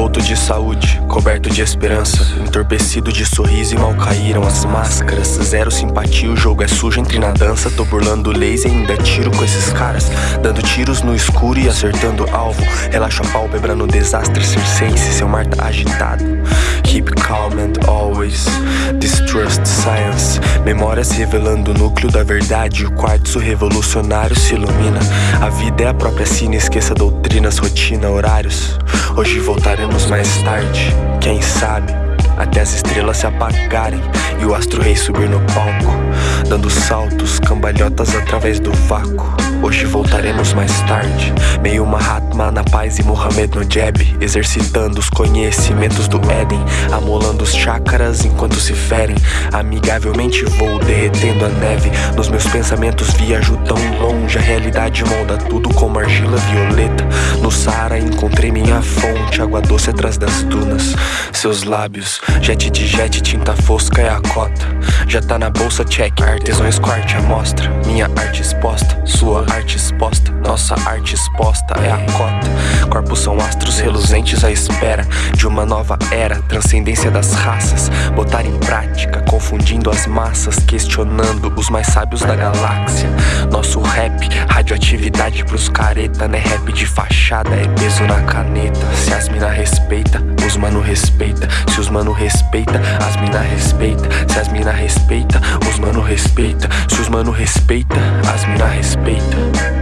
Falto de saúde, coberto de esperança Entorpecido de sorriso e mal caíram as máscaras. Zero simpatia, o jogo é sujo, entre na dança Tô burlando leis e ainda tiro com esses caras Dando tiros no escuro e acertando alvo. Relaxa a pálpebra no desastre circense Seu mar tá agitado. Keep calm and always Distrust science Memórias revelando o núcleo da verdade O quartzo revolucionário se ilumina. A vida é a própria sina, esqueça doutrinas, rotina, horários. Hoje voltaremos mais tarde, quem sabe até as estrelas se apagarem e o astro rei subir no palco, dando saltos, cambalhotas através do vácuo. Hoje voltaremos mais tarde, meio Mahatma na paz e Muhammad no jab, exercitando os conhecimentos do Éden, amolando os chakras enquanto se ferem. Amigavelmente vou derretendo a neve, nos meus pensamentos viajo tão longe, a realidade molda tudo como argila violeta. No Saara encontrei minha fonte, água doce atrás das dunas, seus lábios Jet de jet, tinta fosca é a cota Já tá na bolsa, check. Artesão squart, amostra Minha arte exposta, sua arte exposta Nossa arte exposta é a cota. Corpos são astros reluzentes à espera De uma nova era, transcendência das raças Botar em prática, confundindo as massas Questionando os mais sábios da galáxia. Nosso rap, radioatividade pros careta Né rap de fachada, é peso na caneta Se as mina respeita, os mano respeita Se os mano respeita, as mina respeita. Se as mina respeita, os mano respeita. Se os mano respeita, as mina respeita.